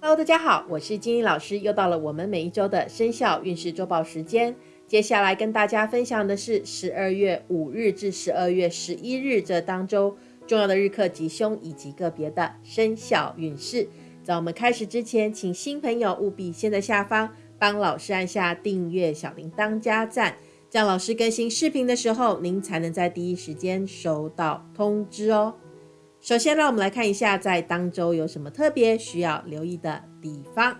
Hello，大家好，我是金英老师，又到了我们每一周的生肖运势周报时间。接下来跟大家分享的是十二月五日至十二月十一日这当周重要的日课吉凶以及个别的生肖运势。在我们开始之前，请新朋友务必先在下方帮老师按下订阅、小铃铛加赞，这样老师更新视频的时候，您才能在第一时间收到通知哦。首先，让我们来看一下在当周有什么特别需要留意的地方。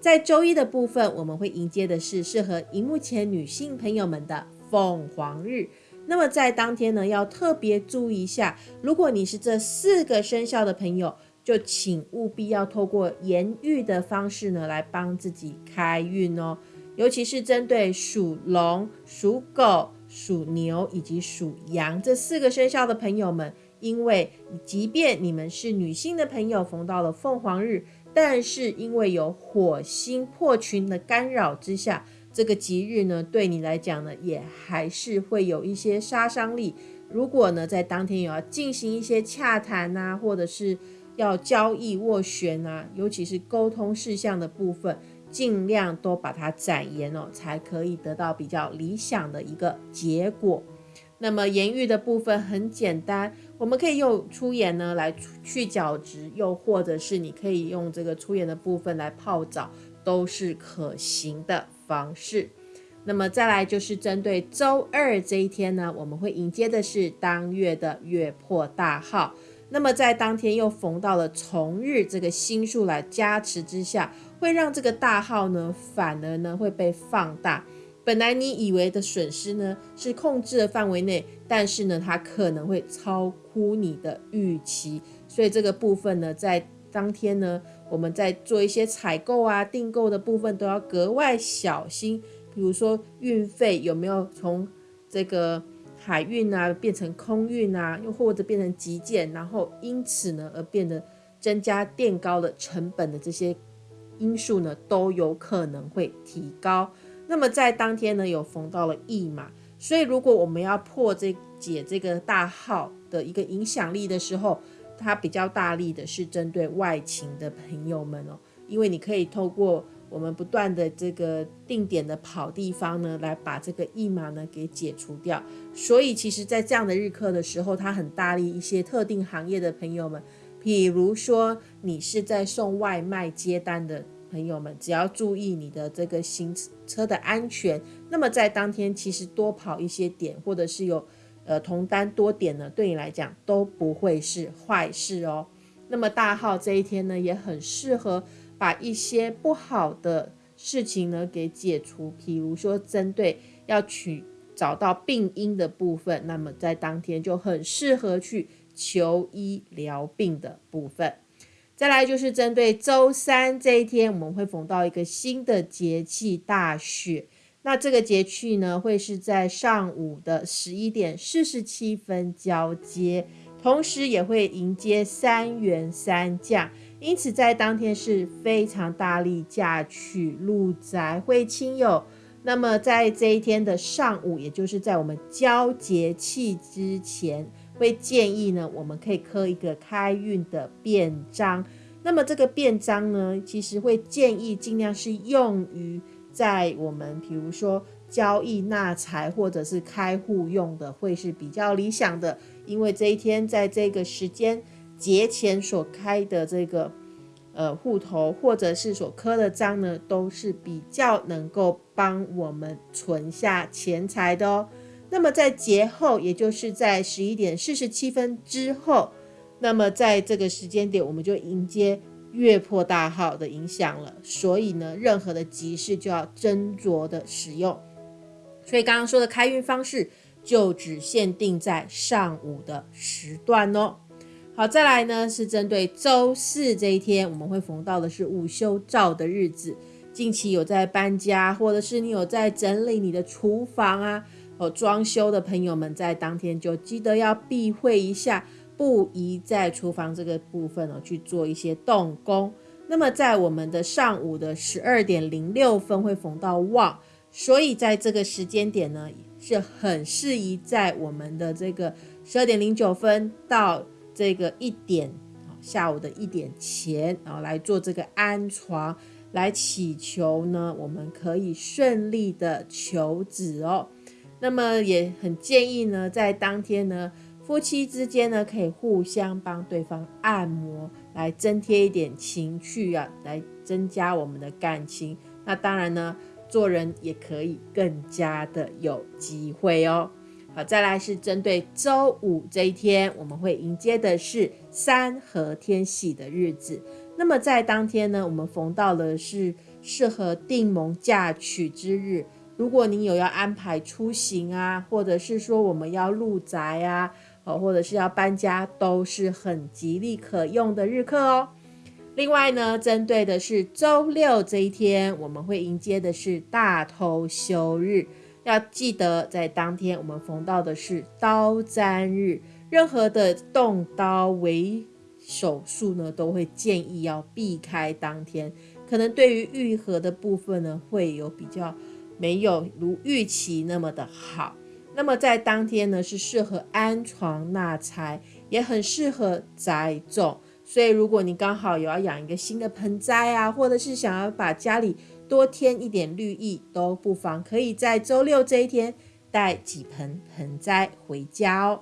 在周一的部分，我们会迎接的是适合荧幕前女性朋友们的凤凰日。那么在当天呢，要特别注意一下，如果你是这四个生肖的朋友，就请务必要透过言语的方式呢，来帮自己开运哦。尤其是针对属龙、属狗、属牛以及属羊这四个生肖的朋友们。因为即便你们是女性的朋友，逢到了凤凰日，但是因为有火星破群的干扰之下，这个吉日呢，对你来讲呢，也还是会有一些杀伤力。如果呢，在当天有要进行一些洽谈啊，或者是要交易斡旋啊，尤其是沟通事项的部分，尽量都把它展延哦，才可以得到比较理想的一个结果。那么言语的部分很简单，我们可以用粗盐呢来去角质，又或者是你可以用这个粗盐的部分来泡澡，都是可行的方式。那么再来就是针对周二这一天呢，我们会迎接的是当月的月破大号。那么在当天又逢到了重日这个星数来加持之下，会让这个大号呢反而呢会被放大。本来你以为的损失呢是控制的范围内，但是呢它可能会超乎你的预期，所以这个部分呢在当天呢我们在做一些采购啊订购的部分都要格外小心，比如说运费有没有从这个海运啊变成空运啊，又或者变成急件，然后因此呢而变得增加垫高的成本的这些因素呢都有可能会提高。那么在当天呢，有逢到了驿马，所以如果我们要破这解这个大号的一个影响力的时候，它比较大力的是针对外勤的朋友们哦，因为你可以透过我们不断的这个定点的跑地方呢，来把这个驿马呢给解除掉。所以其实，在这样的日课的时候，它很大力一些特定行业的朋友们，比如说你是在送外卖接单的。朋友们，只要注意你的这个行车的安全，那么在当天其实多跑一些点，或者是有呃同单多点呢，对你来讲都不会是坏事哦。那么大号这一天呢，也很适合把一些不好的事情呢给解除，譬如说针对要去找到病因的部分，那么在当天就很适合去求医疗病的部分。再来就是针对周三这一天，我们会逢到一个新的节气大雪。那这个节气呢，会是在上午的十一点四十七分交接，同时也会迎接三元三降，因此在当天是非常大力嫁娶入宅会亲友。那么在这一天的上午，也就是在我们交节气之前。会建议呢，我们可以刻一个开运的便章。那么这个便章呢，其实会建议尽量是用于在我们比如说交易纳财或者是开户用的，会是比较理想的。因为这一天在这个时间节前所开的这个呃户头或者是所刻的章呢，都是比较能够帮我们存下钱财的哦。那么在节后，也就是在十一点四十七分之后，那么在这个时间点，我们就迎接月破大号的影响了。所以呢，任何的集市就要斟酌的使用。所以刚刚说的开运方式，就只限定在上午的时段哦。好，再来呢是针对周四这一天，我们会逢到的是午休照的日子。近期有在搬家，或者是你有在整理你的厨房啊。哦，装修的朋友们在当天就记得要避讳一下，不宜在厨房这个部分哦去做一些动工。那么在我们的上午的十二点零六分会逢到旺，所以在这个时间点呢，是很适宜在我们的这个十二点零九分到这个一点下午的一点前，然后来做这个安床，来祈求呢，我们可以顺利的求子哦。那么也很建议呢，在当天呢，夫妻之间呢，可以互相帮对方按摩，来增添一点情趣啊，来增加我们的感情。那当然呢，做人也可以更加的有机会哦。好，再来是针对周五这一天，我们会迎接的是三合天喜的日子。那么在当天呢，我们逢到的是适合订盟嫁娶之日。如果您有要安排出行啊，或者是说我们要入宅啊，哦，或者是要搬家，都是很吉利可用的日课哦。另外呢，针对的是周六这一天，我们会迎接的是大偷休日，要记得在当天我们逢到的是刀砧日，任何的动刀为手术呢，都会建议要避开当天，可能对于愈合的部分呢，会有比较。没有如预期那么的好，那么在当天呢是适合安床纳财，也很适合栽种。所以如果你刚好有要养一个新的盆栽啊，或者是想要把家里多添一点绿意，都不妨可以在周六这一天带几盆盆栽回家哦。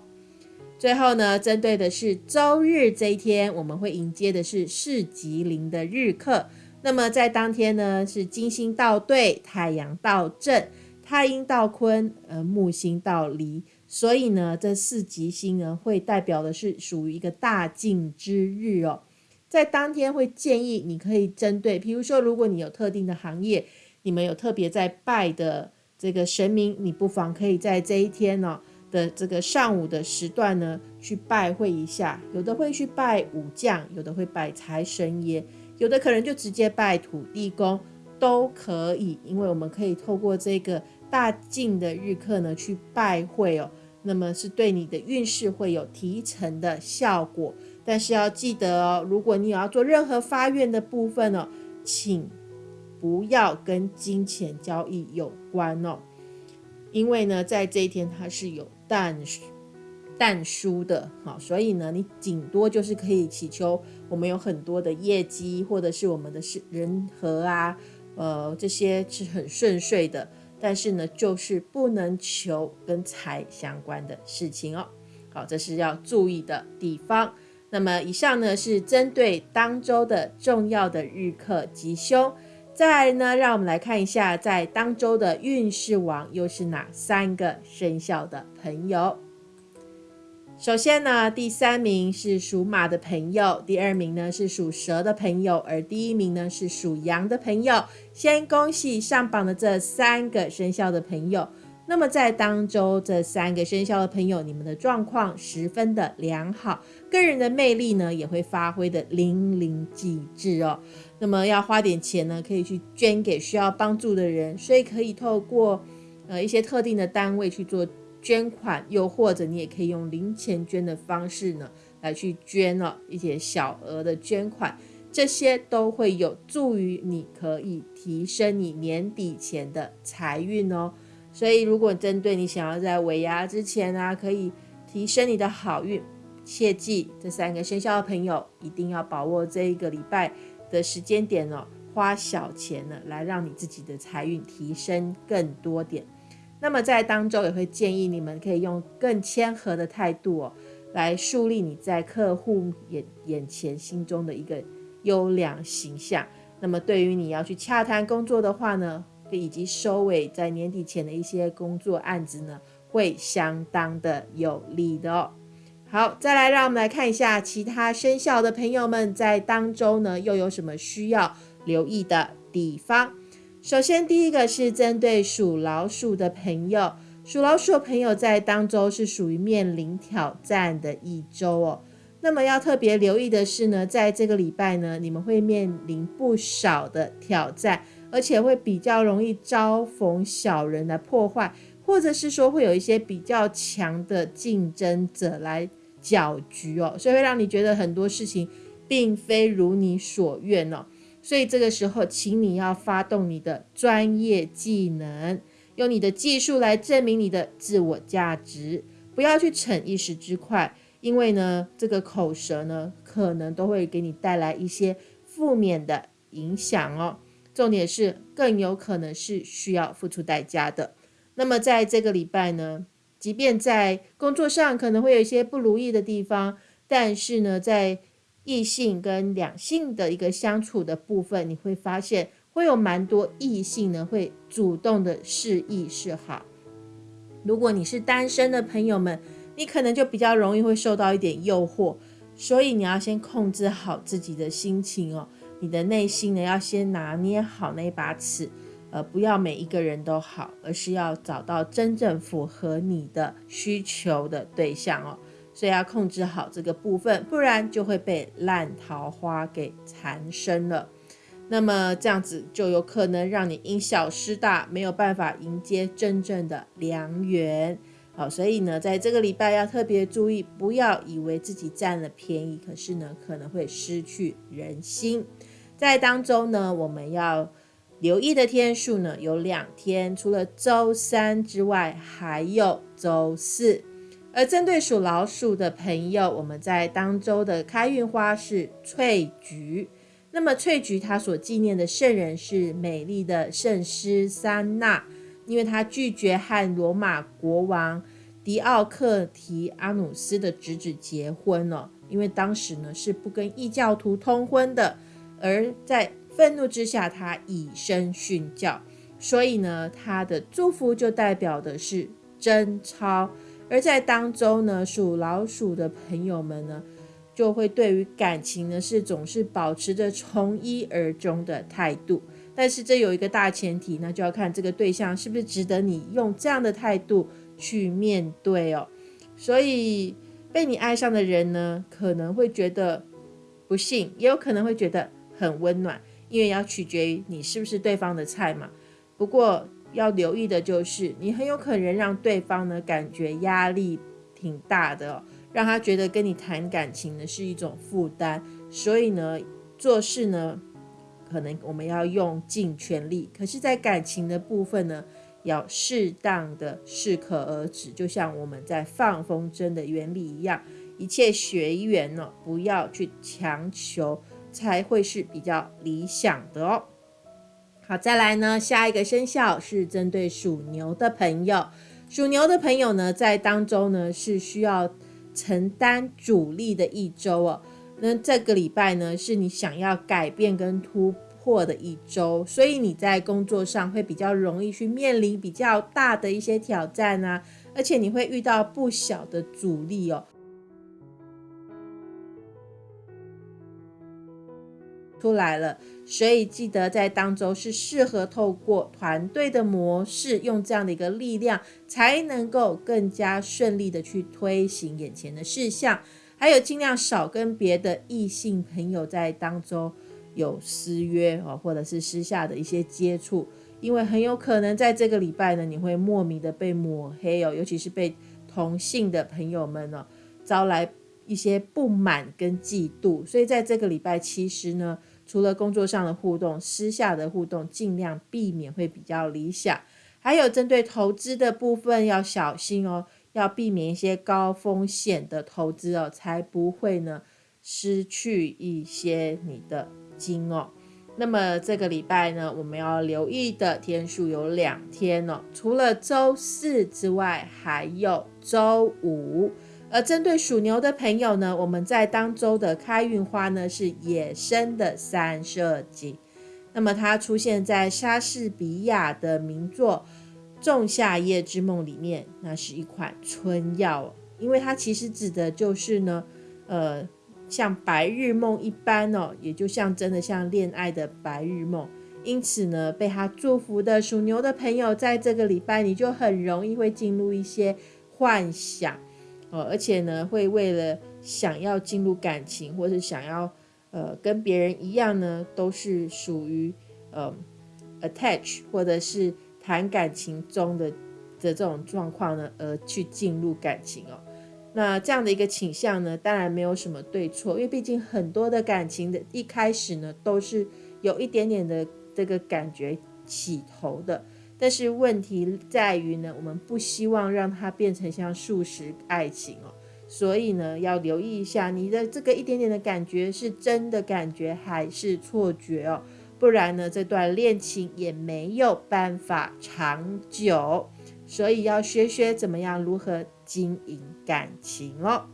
最后呢，针对的是周日这一天，我们会迎接的是市吉林的日课。那么在当天呢，是金星到对，太阳到正，太阴到坤，呃，木星到离，所以呢，这四吉星呢，会代表的是属于一个大进之日哦。在当天会建议你可以针对，比如说，如果你有特定的行业，你们有特别在拜的这个神明，你不妨可以在这一天呢的这个上午的时段呢，去拜会一下。有的会去拜武将，有的会拜财神爷。有的可能就直接拜土地公都可以，因为我们可以透过这个大净的日课呢去拜会哦，那么是对你的运势会有提成的效果。但是要记得哦，如果你有要做任何发愿的部分哦，请不要跟金钱交易有关哦，因为呢，在这一天它是有淡淡疏的，好，所以呢，你顶多就是可以祈求我们有很多的业绩，或者是我们的是人和啊，呃，这些是很顺遂的，但是呢，就是不能求跟财相关的事情哦。好，这是要注意的地方。那么以上呢是针对当周的重要的日课吉凶。再来呢，让我们来看一下，在当周的运势王又是哪三个生肖的朋友。首先呢，第三名是属马的朋友，第二名呢是属蛇的朋友，而第一名呢是属羊的朋友。先恭喜上榜的这三个生肖的朋友。那么在当周这三个生肖的朋友，你们的状况十分的良好，个人的魅力呢也会发挥的淋漓尽致哦。那么要花点钱呢，可以去捐给需要帮助的人，所以可以透过呃一些特定的单位去做。捐款，又或者你也可以用零钱捐的方式呢，来去捐了一些小额的捐款，这些都会有助于你可以提升你年底前的财运哦。所以，如果针对你想要在尾牙之前啊，可以提升你的好运，切记这三个生肖的朋友一定要把握这一个礼拜的时间点哦，花小钱呢，来让你自己的财运提升更多点。那么在当中也会建议你们可以用更谦和的态度哦，来树立你在客户眼眼前心中的一个优良形象。那么对于你要去洽谈工作的话呢，以及收尾在年底前的一些工作案子呢，会相当的有利的哦。好，再来让我们来看一下其他生肖的朋友们在当中呢又有什么需要留意的地方。首先，第一个是针对属老鼠的朋友，属老鼠的朋友在当周是属于面临挑战的一周哦。那么要特别留意的是呢，在这个礼拜呢，你们会面临不少的挑战，而且会比较容易招逢小人来破坏，或者是说会有一些比较强的竞争者来搅局哦，所以会让你觉得很多事情并非如你所愿哦。所以这个时候，请你要发动你的专业技能，用你的技术来证明你的自我价值，不要去逞一时之快，因为呢，这个口舌呢，可能都会给你带来一些负面的影响哦。重点是更有可能是需要付出代价的。那么在这个礼拜呢，即便在工作上可能会有一些不如意的地方，但是呢，在异性跟两性的一个相处的部分，你会发现会有蛮多异性呢会主动的示意示好。如果你是单身的朋友们，你可能就比较容易会受到一点诱惑，所以你要先控制好自己的心情哦，你的内心呢要先拿捏好那把尺，呃，不要每一个人都好，而是要找到真正符合你的需求的对象哦，所以要控制好这个部分，不然就会被烂桃花给缠身了。那么这样子就有可能让你因小失大，没有办法迎接真正的良缘。好，所以呢，在这个礼拜要特别注意，不要以为自己占了便宜，可是呢，可能会失去人心。在当中呢，我们要留意的天数呢有两天，除了周三之外，还有周四。而针对属老鼠的朋友，我们在当周的开运花是翠菊。那么翠菊她所纪念的圣人是美丽的圣师三娜。因为他拒绝和罗马国王迪奥克提阿努斯的侄子结婚了，因为当时呢是不跟异教徒通婚的，而在愤怒之下，他以身殉教，所以呢他的祝福就代表的是贞操，而在当中呢属老鼠的朋友们呢。就会对于感情呢是总是保持着从一而终的态度，但是这有一个大前提，那就要看这个对象是不是值得你用这样的态度去面对哦。所以被你爱上的人呢，可能会觉得不幸，也有可能会觉得很温暖，因为要取决于你是不是对方的菜嘛。不过要留意的就是，你很有可能让对方呢感觉压力挺大的。哦让他觉得跟你谈感情呢是一种负担，所以呢做事呢可能我们要用尽全力，可是，在感情的部分呢要适当的适可而止，就像我们在放风筝的原理一样，一切随缘呢，不要去强求，才会是比较理想的哦。好，再来呢，下一个生肖是针对属牛的朋友，属牛的朋友呢在当中呢是需要。承担主力的一周哦，那这个礼拜呢是你想要改变跟突破的一周，所以你在工作上会比较容易去面临比较大的一些挑战啊，而且你会遇到不小的阻力哦。出来了，所以记得在当周是适合透过团队的模式，用这样的一个力量，才能够更加顺利的去推行眼前的事项。还有尽量少跟别的异性朋友在当中有私约哦，或者是私下的一些接触，因为很有可能在这个礼拜呢，你会莫名的被抹黑哦，尤其是被同性的朋友们呢招来。一些不满跟嫉妒，所以在这个礼拜，其实呢，除了工作上的互动，私下的互动尽量避免会比较理想。还有针对投资的部分要小心哦，要避免一些高风险的投资哦，才不会呢失去一些你的金哦。那么这个礼拜呢，我们要留意的天数有两天哦，除了周四之外，还有周五。而针对属牛的朋友呢，我们在当周的开运花呢是野生的三色堇，那么它出现在莎士比亚的名作《仲夏夜之梦》里面，那是一款春药，因为它其实指的就是呢，呃，像白日梦一般哦，也就像真的像恋爱的白日梦，因此呢，被他祝福的属牛的朋友，在这个礼拜你就很容易会进入一些幻想。哦，而且呢，会为了想要进入感情，或是想要呃跟别人一样呢，都是属于呃 attach 或者是谈感情中的的这种状况呢，而去进入感情哦。那这样的一个倾向呢，当然没有什么对错，因为毕竟很多的感情的一开始呢，都是有一点点的这个感觉起头的。但是问题在于呢，我们不希望让它变成像素食爱情哦，所以呢，要留意一下你的这个一点点的感觉是真的感觉还是错觉哦，不然呢，这段恋情也没有办法长久。所以要学学怎么样如何经营感情哦。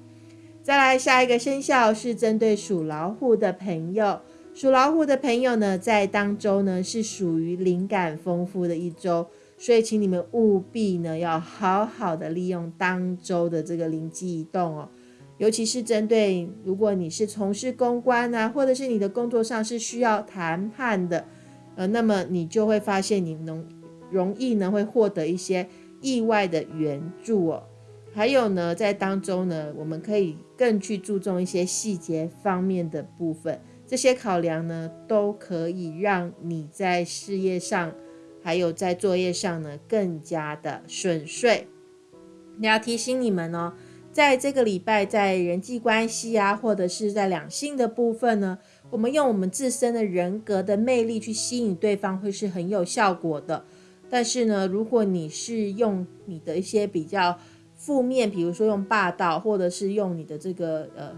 再来下一个生肖是针对属老虎的朋友，属老虎的朋友呢，在当周呢是属于灵感丰富的一周。所以，请你们务必呢，要好好的利用当周的这个灵机一动哦，尤其是针对如果你是从事公关啊，或者是你的工作上是需要谈判的，呃，那么你就会发现你能容易呢会获得一些意外的援助哦。还有呢，在当中呢，我们可以更去注重一些细节方面的部分，这些考量呢，都可以让你在事业上。还有在作业上呢，更加的顺遂。你要提醒你们哦，在这个礼拜，在人际关系啊，或者是在两性的部分呢，我们用我们自身的人格的魅力去吸引对方，会是很有效果的。但是呢，如果你是用你的一些比较负面，比如说用霸道，或者是用你的这个呃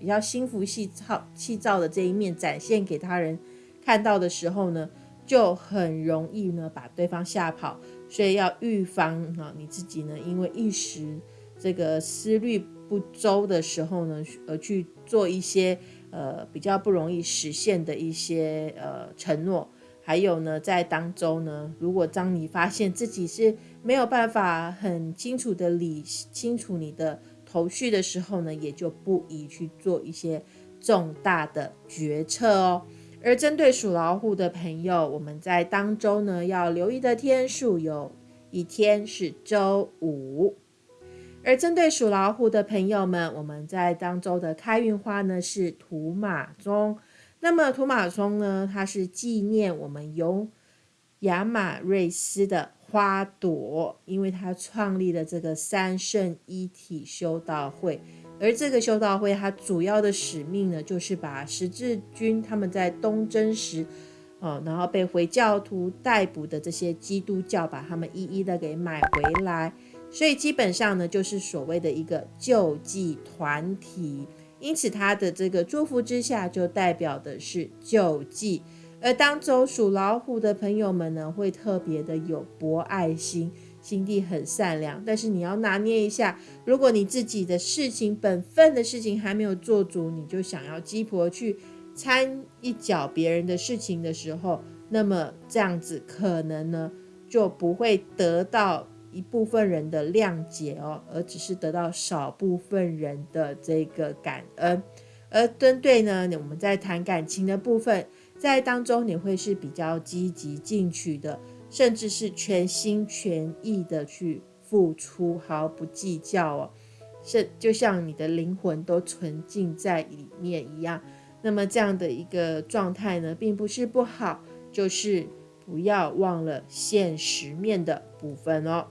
比较心浮气躁气躁的这一面展现给他人看到的时候呢？就很容易呢把对方吓跑，所以要预防啊你自己呢，因为一时这个思虑不周的时候呢，而去做一些呃比较不容易实现的一些呃承诺。还有呢，在当中呢，如果当你发现自己是没有办法很清楚的理清楚你的头绪的时候呢，也就不宜去做一些重大的决策哦。而针对属老虎的朋友，我们在当周呢要留意的天数有一天是周五。而针对属老虎的朋友们，我们在当周的开运花呢是土马鬃。那么土马鬃呢，它是纪念我们由亚马瑞斯的花朵，因为他创立了这个三圣一体修道会。而这个修道会，它主要的使命呢，就是把十字军他们在东征时，哦，然后被回教徒逮捕的这些基督教，把他们一一的给买回来。所以基本上呢，就是所谓的一个救济团体。因此，他的这个祝福之下，就代表的是救济。而当走属老虎的朋友们呢，会特别的有博爱心。心地很善良，但是你要拿捏一下，如果你自己的事情、本分的事情还没有做足，你就想要鸡婆去掺一脚别人的事情的时候，那么这样子可能呢就不会得到一部分人的谅解哦，而只是得到少部分人的这个感恩。而针对呢，我们在谈感情的部分，在当中你会是比较积极进取的。甚至是全心全意的去付出，毫不计较哦，是就像你的灵魂都纯净在里面一样。那么这样的一个状态呢，并不是不好，就是不要忘了现实面的部分哦。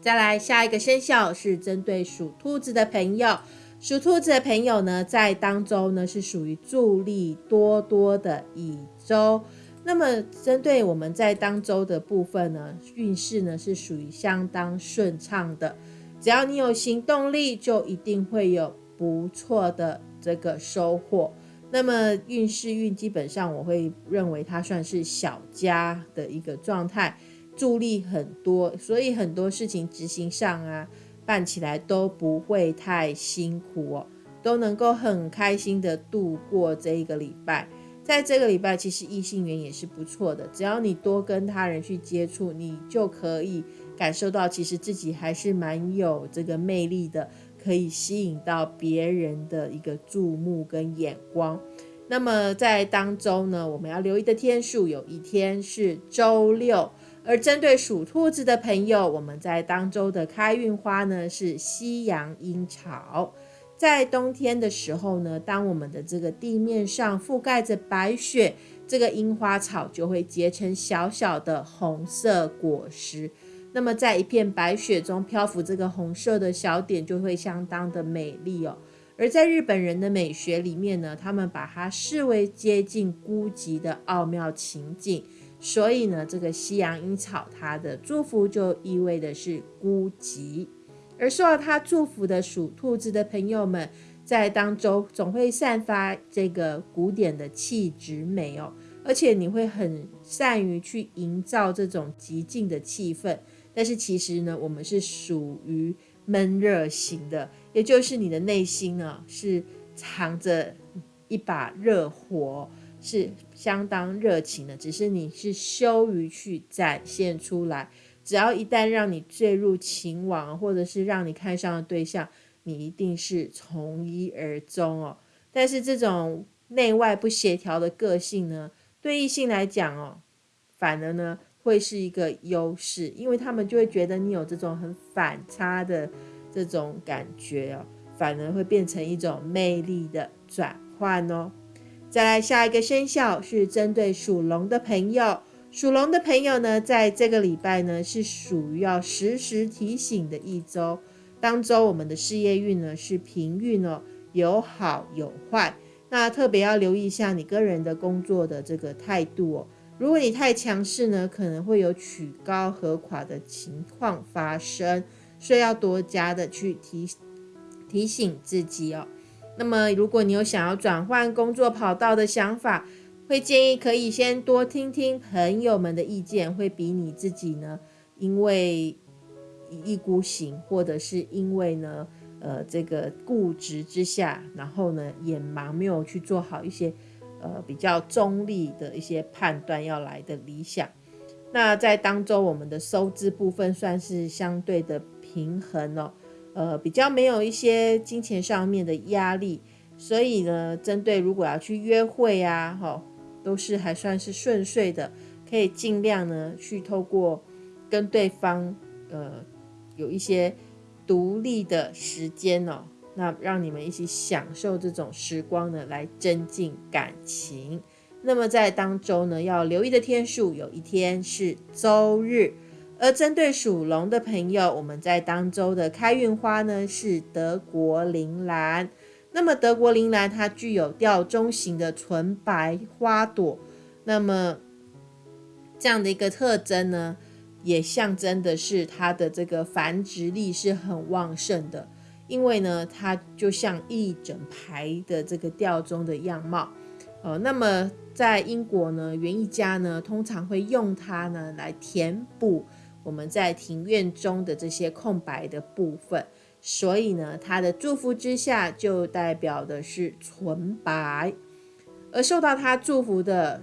再来下一个生肖是针对属兔子的朋友，属兔子的朋友呢，在当周呢是属于助力多多的一周。那么，针对我们在当周的部分呢，运势呢是属于相当顺畅的。只要你有行动力，就一定会有不错的这个收获。那么运势运基本上，我会认为它算是小家的一个状态，助力很多，所以很多事情执行上啊，办起来都不会太辛苦哦，都能够很开心的度过这一个礼拜。在这个礼拜，其实异性缘也是不错的。只要你多跟他人去接触，你就可以感受到，其实自己还是蛮有这个魅力的，可以吸引到别人的一个注目跟眼光。那么在当中呢，我们要留意的天数有一天是周六，而针对属兔子的朋友，我们在当周的开运花呢是西洋樱草。在冬天的时候呢，当我们的这个地面上覆盖着白雪，这个樱花草就会结成小小的红色果实。那么在一片白雪中漂浮这个红色的小点，就会相当的美丽哦。而在日本人的美学里面呢，他们把它视为接近孤寂的奥妙情景，所以呢，这个西洋樱草它的祝福就意味的是孤寂。而受到它祝福的属兔子的朋友们，在当中总会散发这个古典的气质美哦，而且你会很善于去营造这种极静的气氛。但是其实呢，我们是属于闷热型的，也就是你的内心呢是藏着一把热火，是相当热情的，只是你是羞于去展现出来。只要一旦让你坠入情网，或者是让你看上的对象，你一定是从一而终哦。但是这种内外不协调的个性呢，对异性来讲哦，反而呢会是一个优势，因为他们就会觉得你有这种很反差的这种感觉哦，反而会变成一种魅力的转换哦。再来下一个生肖是针对属龙的朋友。属龙的朋友呢，在这个礼拜呢，是属于要时时提醒的一周。当周我们的事业运呢是平运哦，有好有坏。那特别要留意一下你个人的工作的这个态度哦。如果你太强势呢，可能会有曲高和垮的情况发生，所以要多加的去提提醒自己哦。那么，如果你有想要转换工作跑道的想法，会建议可以先多听听朋友们的意见，会比你自己呢，因为一意孤行，或者是因为呢，呃，这个固执之下，然后呢，眼盲没有去做好一些呃比较中立的一些判断，要来的理想。那在当中，我们的收支部分算是相对的平衡哦，呃，比较没有一些金钱上面的压力，所以呢，针对如果要去约会呀，哈。都是还算是顺遂的，可以尽量呢去透过跟对方呃有一些独立的时间哦，那让你们一起享受这种时光呢，来增进感情。那么在当周呢，要留意的天数有一天是周日，而针对属龙的朋友，我们在当周的开运花呢是德国铃兰。那么德国铃兰它具有吊钟形的纯白花朵，那么这样的一个特征呢，也象征的是它的这个繁殖力是很旺盛的，因为呢，它就像一整排的这个吊钟的样貌。呃，那么在英国呢，园艺家呢通常会用它呢来填补我们在庭院中的这些空白的部分。所以呢，他的祝福之下就代表的是纯白，而受到他祝福的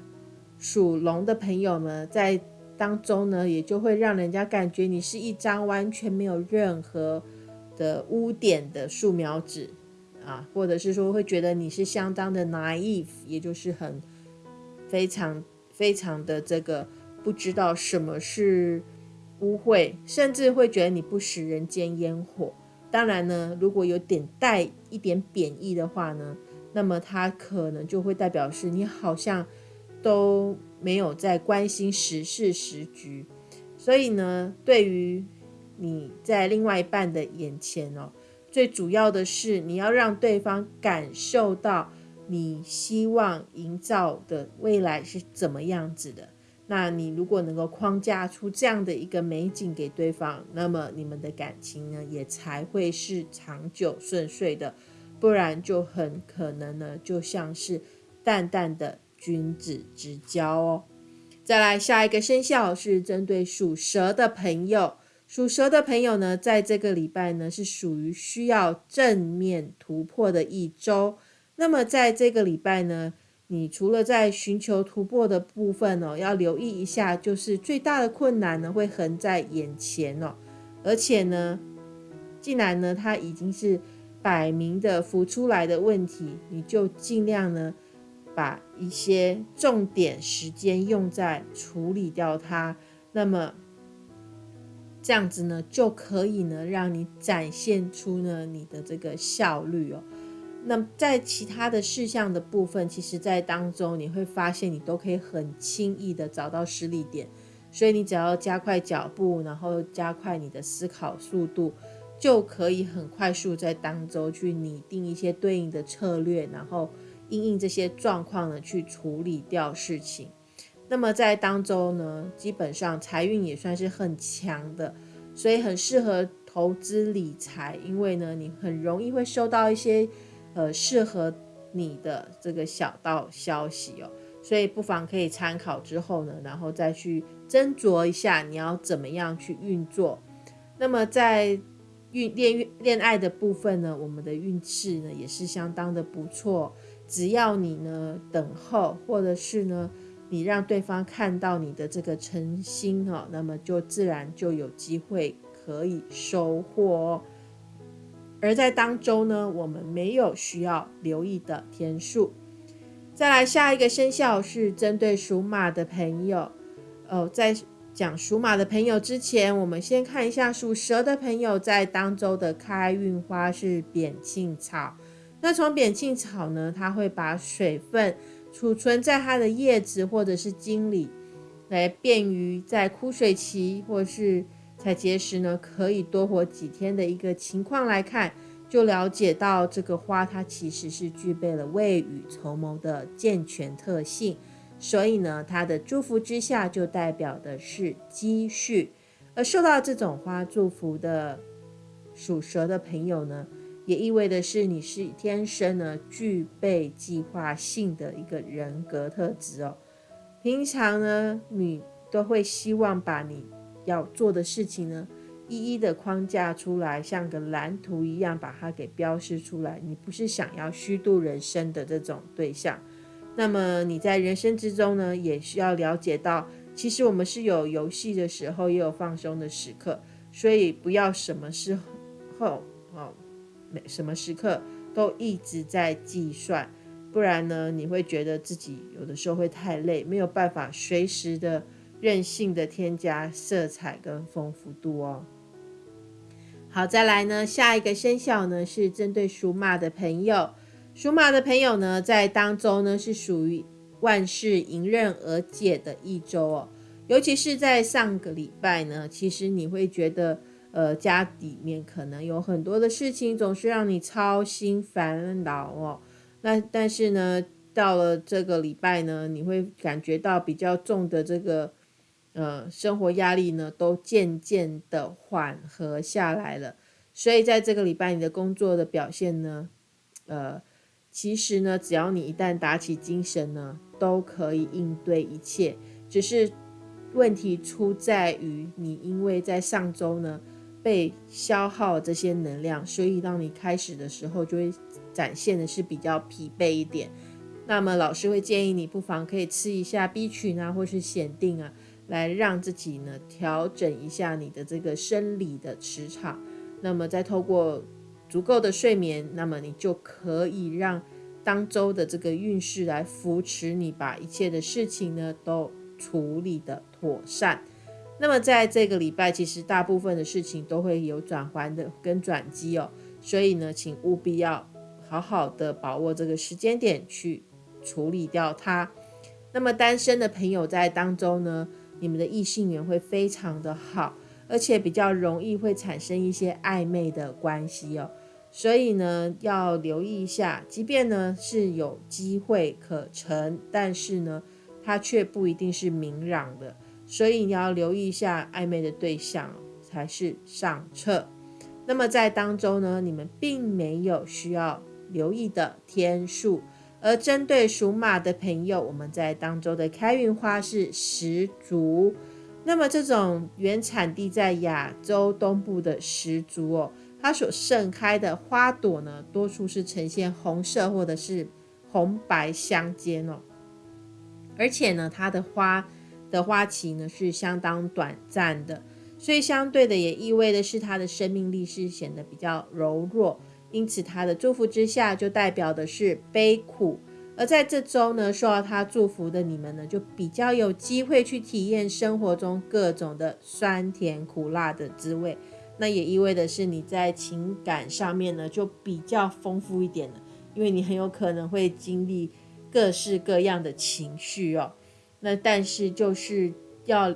属龙的朋友呢，在当中呢，也就会让人家感觉你是一张完全没有任何的污点的素描纸啊，或者是说会觉得你是相当的 naive，也就是很非常非常的这个不知道什么是污秽，甚至会觉得你不食人间烟火。当然呢，如果有点带一点贬义的话呢，那么它可能就会代表是你好像都没有在关心时事时局。所以呢，对于你在另外一半的眼前哦，最主要的是你要让对方感受到你希望营造的未来是怎么样子的。那你如果能够框架出这样的一个美景给对方，那么你们的感情呢也才会是长久顺遂的，不然就很可能呢就像是淡淡的君子之交哦。再来下一个生肖是针对属蛇的朋友，属蛇的朋友呢，在这个礼拜呢是属于需要正面突破的一周。那么在这个礼拜呢。你除了在寻求突破的部分哦，要留意一下，就是最大的困难呢会横在眼前哦，而且呢，既然呢它已经是摆明的浮出来的问题，你就尽量呢把一些重点时间用在处理掉它，那么这样子呢就可以呢让你展现出呢你的这个效率哦。那在其他的事项的部分，其实，在当中你会发现，你都可以很轻易的找到失力点，所以你只要加快脚步，然后加快你的思考速度，就可以很快速在当中去拟定一些对应的策略，然后应应这些状况呢去处理掉事情。那么在当中呢，基本上财运也算是很强的，所以很适合。投资理财，因为呢，你很容易会收到一些呃适合你的这个小道消息哦，所以不妨可以参考之后呢，然后再去斟酌一下你要怎么样去运作。那么在运恋恋爱的部分呢，我们的运势呢也是相当的不错，只要你呢等候，或者是呢。你让对方看到你的这个诚心哦，那么就自然就有机会可以收获哦。而在当周呢，我们没有需要留意的天数。再来下一个生肖是针对属马的朋友哦，在讲属马的朋友之前，我们先看一下属蛇的朋友在当周的开运花是扁庆草。那从扁庆草呢，它会把水分。储存在它的叶子或者是茎里，来便于在枯水期或是采结时呢，可以多活几天的一个情况来看，就了解到这个花它其实是具备了未雨绸缪的健全特性，所以呢，它的祝福之下就代表的是积蓄，而受到这种花祝福的属蛇的朋友呢。也意味的是，你是天生呢具备计划性的一个人格特质哦。平常呢，你都会希望把你要做的事情呢，一一的框架出来，像个蓝图一样把它给标示出来。你不是想要虚度人生的这种对象。那么你在人生之中呢，也需要了解到，其实我们是有游戏的时候，也有放松的时刻，所以不要什么时候哦。什么时刻都一直在计算，不然呢，你会觉得自己有的时候会太累，没有办法随时的任性的添加色彩跟丰富度哦。好，再来呢，下一个生肖呢是针对属马的朋友，属马的朋友呢在当中呢是属于万事迎刃而解的一周哦，尤其是在上个礼拜呢，其实你会觉得。呃，家里面可能有很多的事情，总是让你操心烦恼哦。那但是呢，到了这个礼拜呢，你会感觉到比较重的这个呃生活压力呢，都渐渐的缓和下来了。所以在这个礼拜，你的工作的表现呢，呃，其实呢，只要你一旦打起精神呢，都可以应对一切。只是问题出在于你，因为在上周呢。被消耗这些能量，所以当你开始的时候，就会展现的是比较疲惫一点。那么老师会建议你，不妨可以吃一下 B 群啊，或是显定啊，来让自己呢调整一下你的这个生理的磁场。那么再透过足够的睡眠，那么你就可以让当周的这个运势来扶持你，把一切的事情呢都处理的妥善。那么在这个礼拜，其实大部分的事情都会有转环的跟转机哦，所以呢，请务必要好好的把握这个时间点去处理掉它。那么单身的朋友在当中呢，你们的异性缘会非常的好，而且比较容易会产生一些暧昧的关系哦，所以呢，要留意一下，即便呢是有机会可乘，但是呢，它却不一定是明朗的。所以你要留意一下暧昧的对象才是上策。那么在当中呢，你们并没有需要留意的天数。而针对属马的朋友，我们在当中的开运花是石竹。那么这种原产地在亚洲东部的石竹哦，它所盛开的花朵呢，多数是呈现红色或者是红白相间哦。而且呢，它的花。的花期呢是相当短暂的，所以相对的也意味的是它的生命力是显得比较柔弱，因此他的祝福之下就代表的是悲苦。而在这周呢，受到他祝福的你们呢，就比较有机会去体验生活中各种的酸甜苦辣的滋味。那也意味的是你在情感上面呢就比较丰富一点了，因为你很有可能会经历各式各样的情绪哦。那但是就是要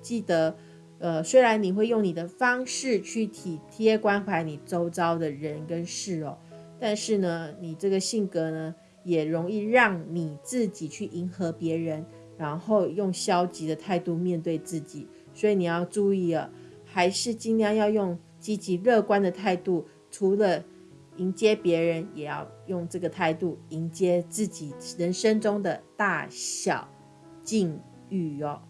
记得，呃，虽然你会用你的方式去体贴关怀你周遭的人跟事哦，但是呢，你这个性格呢，也容易让你自己去迎合别人，然后用消极的态度面对自己，所以你要注意啊，还是尽量要用积极乐观的态度，除了迎接别人，也要用这个态度迎接自己人生中的大小境遇哦。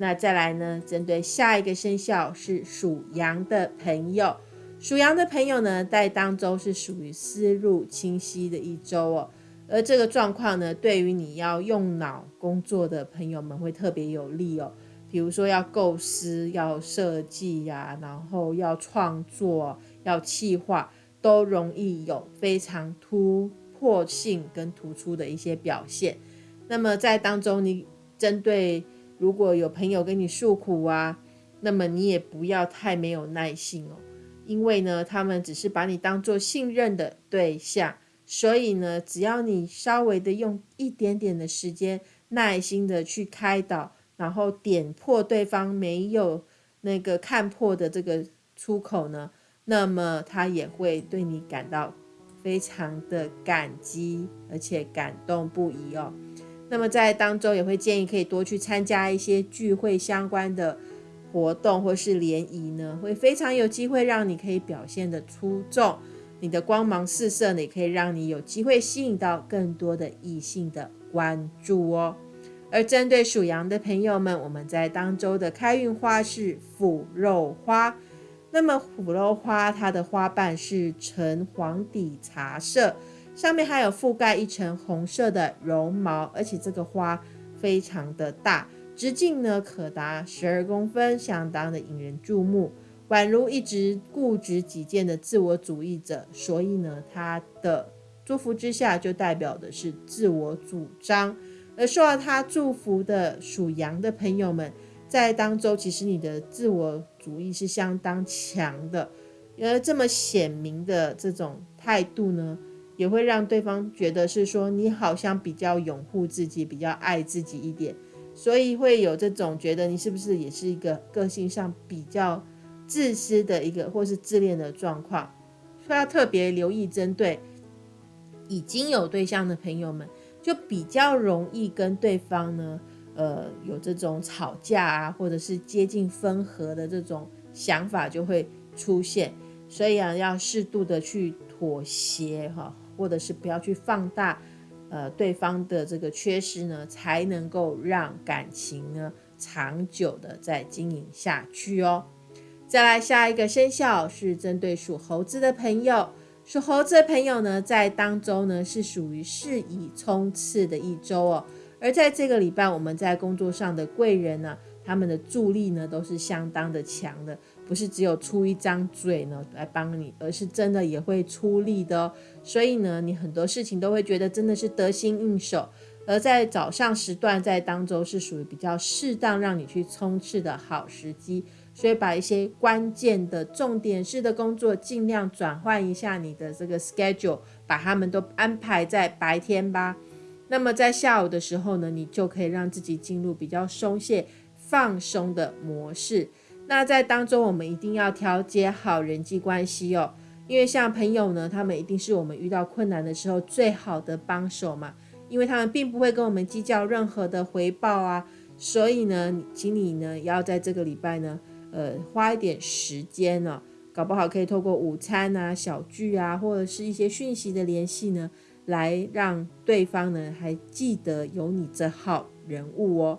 那再来呢？针对下一个生肖是属羊的朋友，属羊的朋友呢，在当周是属于思路清晰的一周哦。而这个状况呢，对于你要用脑工作的朋友们会特别有利哦。比如说要构思、要设计呀，然后要创作、要企划，都容易有非常突破性跟突出的一些表现。那么在当中，你针对如果有朋友跟你诉苦啊，那么你也不要太没有耐性哦，因为呢，他们只是把你当做信任的对象。所以呢，只要你稍微的用一点点的时间，耐心的去开导，然后点破对方没有那个看破的这个出口呢，那么他也会对你感到非常的感激，而且感动不已哦。那么在当中也会建议可以多去参加一些聚会相关的活动或是联谊呢，会非常有机会让你可以表现的出众。你的光芒四射呢，也可以让你有机会吸引到更多的异性的关注哦。而针对属羊的朋友们，我们在当周的开运花是腐肉花。那么腐肉花它的花瓣是橙黄底茶色，上面还有覆盖一层红色的绒毛，而且这个花非常的大，直径呢可达十二公分，相当的引人注目。宛如一直固执己见的自我主义者，所以呢，他的祝福之下就代表的是自我主张。而受到他祝福的属羊的朋友们，在当中其实你的自我主义是相当强的，而这么显明的这种态度呢，也会让对方觉得是说你好像比较拥护自己，比较爱自己一点，所以会有这种觉得你是不是也是一个个性上比较。自私的一个或是自恋的状况，所以要特别留意，针对已经有对象的朋友们，就比较容易跟对方呢，呃，有这种吵架啊，或者是接近分合的这种想法就会出现。所以啊，要适度的去妥协哈，或者是不要去放大呃对方的这个缺失呢，才能够让感情呢长久的再经营下去哦。再来下一个生肖是针对属猴子的朋友，属猴子的朋友呢，在当周呢是属于适宜冲刺的一周哦。而在这个礼拜，我们在工作上的贵人呢，他们的助力呢都是相当的强的，不是只有出一张嘴呢来帮你，而是真的也会出力的哦。所以呢，你很多事情都会觉得真的是得心应手。而在早上时段，在当周是属于比较适当让你去冲刺的好时机。所以把一些关键的重点式的工作尽量转换一下你的这个 schedule，把他们都安排在白天吧。那么在下午的时候呢，你就可以让自己进入比较松懈、放松的模式。那在当中，我们一定要调节好人际关系哦，因为像朋友呢，他们一定是我们遇到困难的时候最好的帮手嘛，因为他们并不会跟我们计较任何的回报啊。所以呢，请你呢要在这个礼拜呢。呃，花一点时间呢，搞不好可以透过午餐啊、小聚啊，或者是一些讯息的联系呢，来让对方呢还记得有你这号人物哦。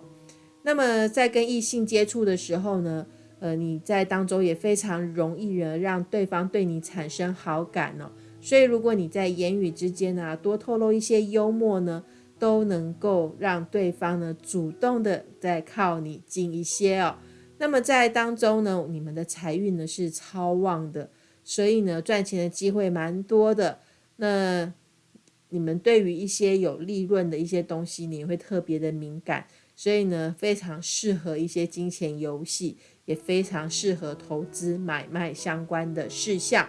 那么在跟异性接触的时候呢，呃，你在当中也非常容易呢让对方对你产生好感哦。所以如果你在言语之间呢多透露一些幽默呢，都能够让对方呢主动的再靠你近一些哦。那么在当中呢，你们的财运呢是超旺的，所以呢赚钱的机会蛮多的。那你们对于一些有利润的一些东西，你会特别的敏感，所以呢非常适合一些金钱游戏，也非常适合投资买卖相关的事项。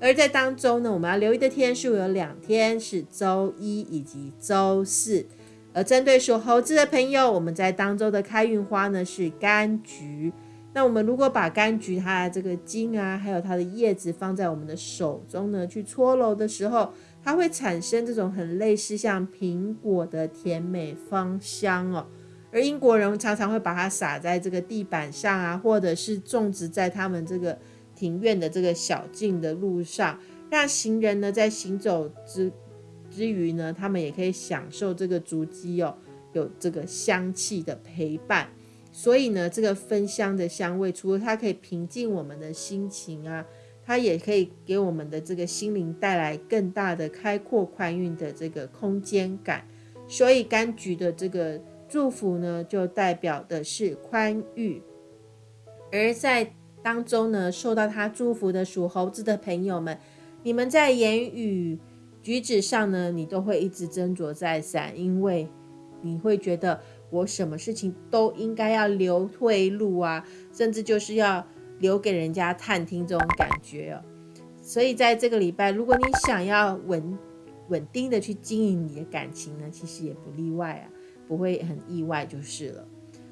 而在当中呢，我们要留意的天数有两天，是周一以及周四。而针对属猴子的朋友，我们在当周的开运花呢是柑橘。那我们如果把柑橘它的这个茎啊，还有它的叶子放在我们的手中呢，去搓揉的时候，它会产生这种很类似像苹果的甜美芳香哦。而英国人常常会把它撒在这个地板上啊，或者是种植在他们这个庭院的这个小径的路上，让行人呢在行走之之余呢，他们也可以享受这个足迹哦，有这个香气的陪伴。所以呢，这个芬香的香味，除了它可以平静我们的心情啊，它也可以给我们的这个心灵带来更大的开阔宽裕的这个空间感。所以柑橘的这个祝福呢，就代表的是宽裕。而在当中呢，受到他祝福的属猴子的朋友们，你们在言语举止上呢，你都会一直斟酌再三，因为你会觉得我什么事情都应该要留退路啊，甚至就是要留给人家探听这种感觉哦。所以在这个礼拜，如果你想要稳稳定的去经营你的感情呢，其实也不例外啊，不会很意外就是了。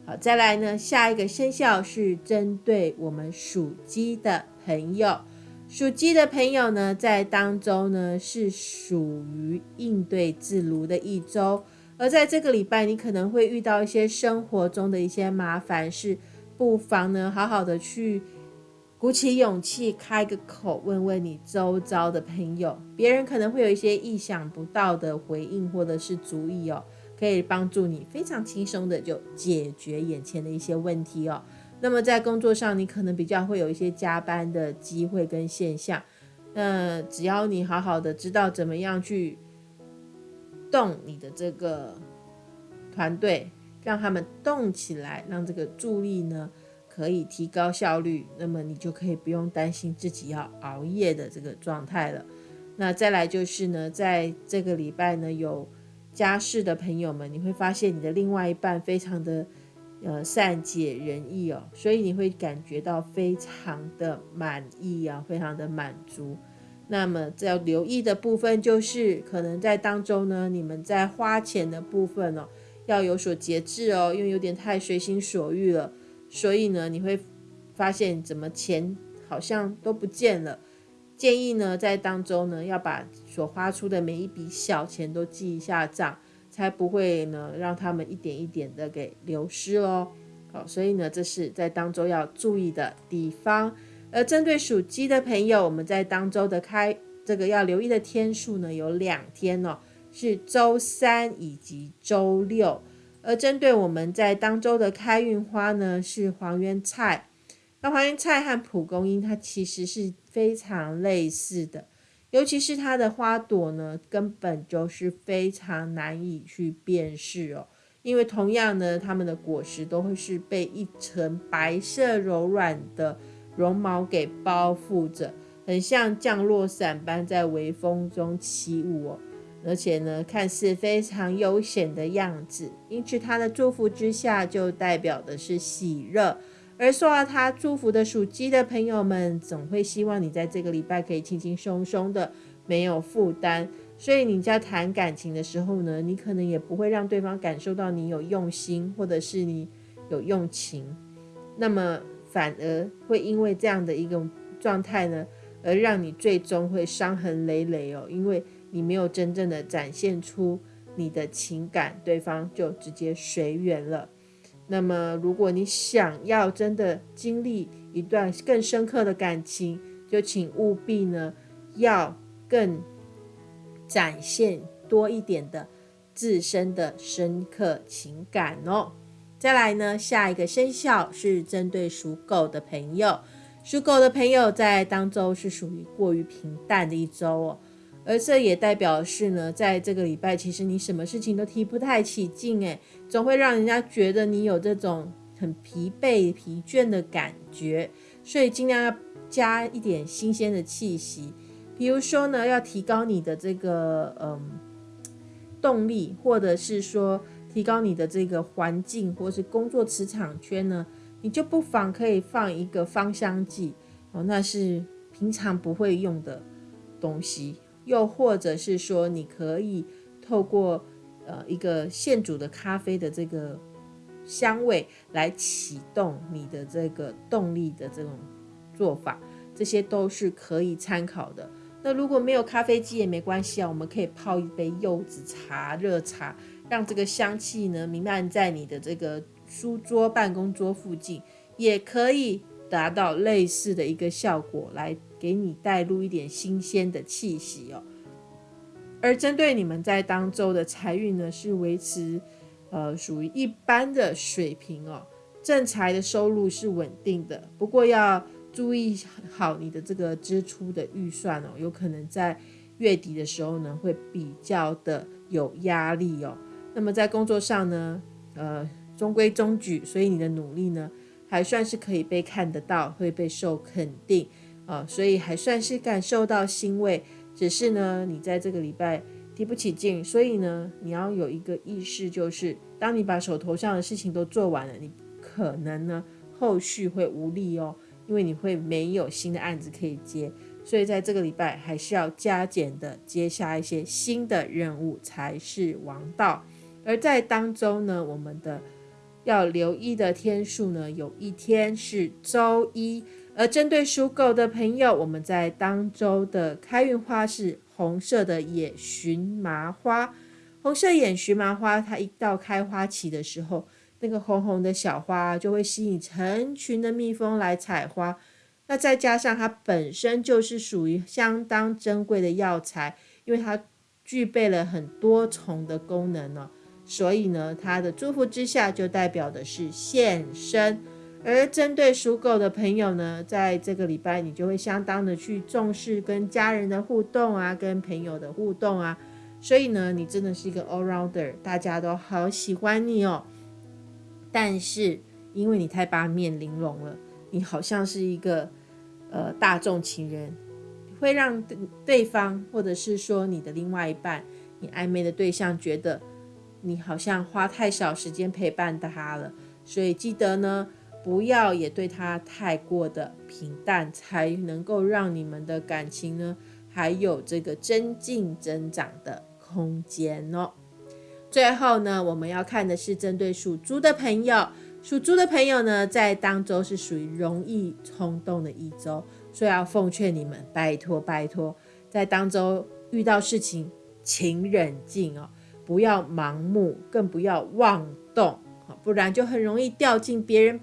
好，再来呢，下一个生肖是针对我们属鸡的朋友。属鸡的朋友呢，在当周呢是属于应对自如的一周，而在这个礼拜，你可能会遇到一些生活中的一些麻烦事，不妨呢好好的去鼓起勇气开个口，问问你周遭的朋友，别人可能会有一些意想不到的回应或者是主意哦。可以帮助你非常轻松的就解决眼前的一些问题哦。那么在工作上，你可能比较会有一些加班的机会跟现象。那只要你好好的知道怎么样去动你的这个团队，让他们动起来，让这个助力呢可以提高效率，那么你就可以不用担心自己要熬夜的这个状态了。那再来就是呢，在这个礼拜呢有。家事的朋友们，你会发现你的另外一半非常的呃善解人意哦，所以你会感觉到非常的满意啊，非常的满足。那么要留意的部分就是，可能在当中呢，你们在花钱的部分哦，要有所节制哦，因为有点太随心所欲了，所以呢，你会发现怎么钱好像都不见了。建议呢，在当中呢，要把所花出的每一笔小钱都记一下账，才不会呢让他们一点一点的给流失哦。好，所以呢，这是在当周要注意的地方。而针对属鸡的朋友，我们在当周的开这个要留意的天数呢，有两天哦，是周三以及周六。而针对我们在当周的开运花呢，是黄圆菜。那黄芩菜和蒲公英，它其实是非常类似的，尤其是它的花朵呢，根本就是非常难以去辨识哦。因为同样呢，它们的果实都会是被一层白色柔软的绒毛给包覆着，很像降落伞般在微风中起舞哦。而且呢，看似非常悠闲的样子，因此它的祝福之下，就代表的是喜乐。而受到他祝福的属鸡的朋友们，总会希望你在这个礼拜可以轻轻松松的，没有负担。所以你在谈感情的时候呢，你可能也不会让对方感受到你有用心，或者是你有用情。那么反而会因为这样的一个状态呢，而让你最终会伤痕累累哦，因为你没有真正的展现出你的情感，对方就直接随缘了。那么，如果你想要真的经历一段更深刻的感情，就请务必呢，要更展现多一点的自身的深刻情感哦。再来呢，下一个生肖是针对属狗的朋友，属狗的朋友在当周是属于过于平淡的一周哦。而这也代表是呢，在这个礼拜，其实你什么事情都提不太起劲，诶，总会让人家觉得你有这种很疲惫、疲倦的感觉，所以尽量要加一点新鲜的气息，比如说呢，要提高你的这个嗯动力，或者是说提高你的这个环境，或是工作磁场圈呢，你就不妨可以放一个芳香剂哦，那是平常不会用的东西。又或者是说，你可以透过呃一个现煮的咖啡的这个香味来启动你的这个动力的这种做法，这些都是可以参考的。那如果没有咖啡机也没关系啊，我们可以泡一杯柚子茶、热茶，让这个香气呢弥漫在你的这个书桌、办公桌附近，也可以。达到类似的一个效果，来给你带入一点新鲜的气息哦。而针对你们在当周的财运呢，是维持呃属于一般的水平哦，正财的收入是稳定的，不过要注意好你的这个支出的预算哦，有可能在月底的时候呢会比较的有压力哦。那么在工作上呢，呃。中规中矩，所以你的努力呢，还算是可以被看得到，会被受肯定啊，所以还算是感受到欣慰。只是呢，你在这个礼拜提不起劲，所以呢，你要有一个意识，就是当你把手头上的事情都做完了，你可能呢后续会无力哦，因为你会没有新的案子可以接，所以在这个礼拜还是要加减的接下一些新的任务才是王道。而在当中呢，我们的。要留意的天数呢，有一天是周一。而针对属狗的朋友，我们在当周的开运花是红色的野荨麻花。红色野荨麻花，它一到开花期的时候，那个红红的小花就会吸引成群的蜜蜂来采花。那再加上它本身就是属于相当珍贵的药材，因为它具备了很多重的功能呢。所以呢，它的祝福之下就代表的是现身。而针对属狗的朋友呢，在这个礼拜你就会相当的去重视跟家人的互动啊，跟朋友的互动啊。所以呢，你真的是一个 all rounder，大家都好喜欢你哦。但是因为你太八面玲珑了，你好像是一个呃大众情人，会让对方或者是说你的另外一半，你暧昧的对象觉得。你好像花太少时间陪伴他了，所以记得呢，不要也对他太过的平淡，才能够让你们的感情呢还有这个增进增长的空间哦。最后呢，我们要看的是针对属猪的朋友，属猪的朋友呢，在当周是属于容易冲动的一周，所以要奉劝你们，拜托拜托，在当周遇到事情，请冷静哦。不要盲目，更不要妄动，不然就很容易掉进别人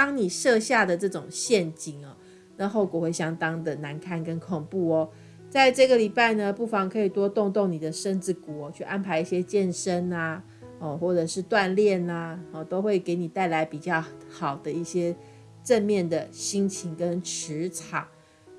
当你设下的这种陷阱哦，那后果会相当的难堪跟恐怖哦。在这个礼拜呢，不妨可以多动动你的身子骨哦，去安排一些健身啊，哦，或者是锻炼呐，哦，都会给你带来比较好的一些正面的心情跟磁场。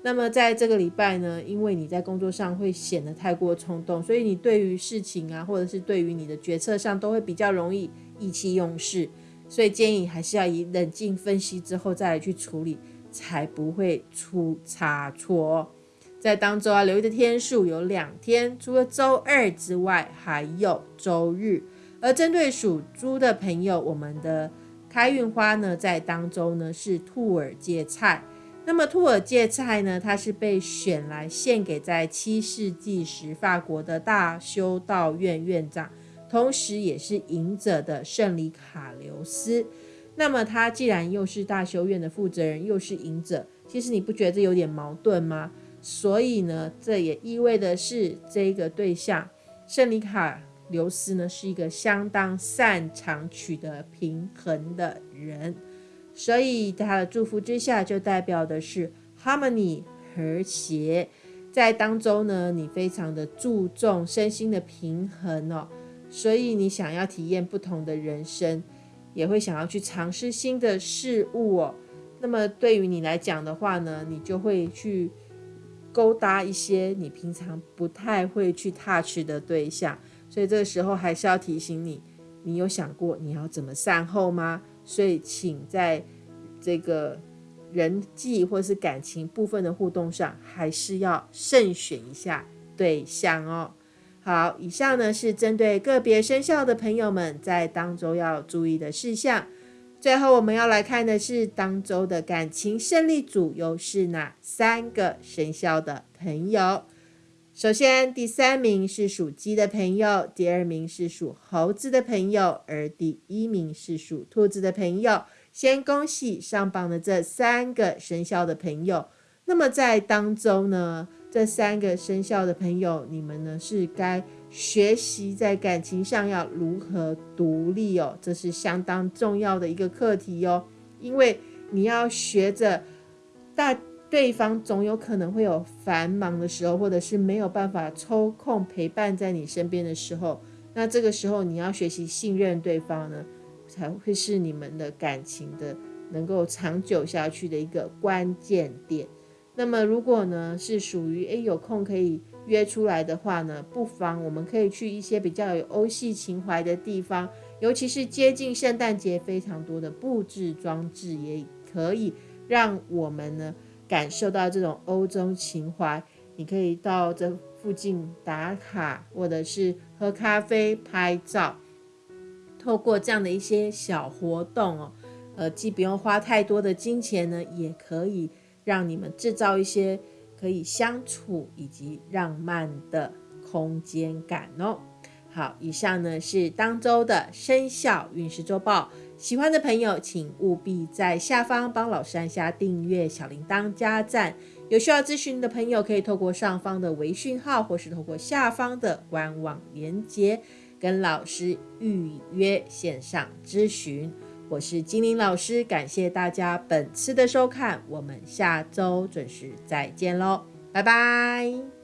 那么在这个礼拜呢，因为你在工作上会显得太过冲动，所以你对于事情啊，或者是对于你的决策上，都会比较容易意气用事。所以建议还是要以冷静分析之后再来去处理，才不会出差错。在当周啊，留意的天数有两天，除了周二之外，还有周日。而针对属猪的朋友，我们的开运花呢，在当周呢是兔耳芥菜。那么兔耳芥菜呢？它是被选来献给在七世纪时法国的大修道院院长，同时也是隐者的圣里卡留斯。那么他既然又是大修院的负责人，又是隐者，其实你不觉得这有点矛盾吗？所以呢，这也意味的是这个对象圣里卡留斯呢，是一个相当擅长取得平衡的人。所以他的祝福之下，就代表的是 harmony 和谐。在当中呢，你非常的注重身心的平衡哦，所以你想要体验不同的人生，也会想要去尝试新的事物哦。那么对于你来讲的话呢，你就会去勾搭一些你平常不太会去 touch 的对象。所以这个时候还是要提醒你，你有想过你要怎么善后吗？所以，请在这个人际或是感情部分的互动上，还是要慎选一下对象哦。好，以上呢是针对个别生肖的朋友们在当周要注意的事项。最后，我们要来看的是当周的感情胜利组又是哪三个生肖的朋友？首先，第三名是属鸡的朋友，第二名是属猴子的朋友，而第一名是属兔子的朋友。先恭喜上榜的这三个生肖的朋友。那么在当中呢，这三个生肖的朋友，你们呢是该学习在感情上要如何独立哦，这是相当重要的一个课题哦，因为你要学着大对方总有可能会有繁忙的时候，或者是没有办法抽空陪伴在你身边的时候，那这个时候你要学习信任对方呢，才会是你们的感情的能够长久下去的一个关键点。那么如果呢是属于诶有空可以约出来的话呢，不妨我们可以去一些比较有欧系情怀的地方，尤其是接近圣诞节，非常多的布置装置也可以让我们呢感受到这种欧洲情怀。你可以到这附近打卡，或者是喝咖啡、拍照，透过这样的一些小活动哦，呃，既不用花太多的金钱呢，也可以让你们制造一些。可以相处以及浪漫的空间感哦。好，以上呢是当周的生肖运势周报。喜欢的朋友，请务必在下方帮老师按下订阅、小铃铛、加赞。有需要咨询的朋友，可以透过上方的微讯号，或是透过下方的官网连接，跟老师预约线上咨询。我是精灵老师，感谢大家本次的收看，我们下周准时再见喽，拜拜。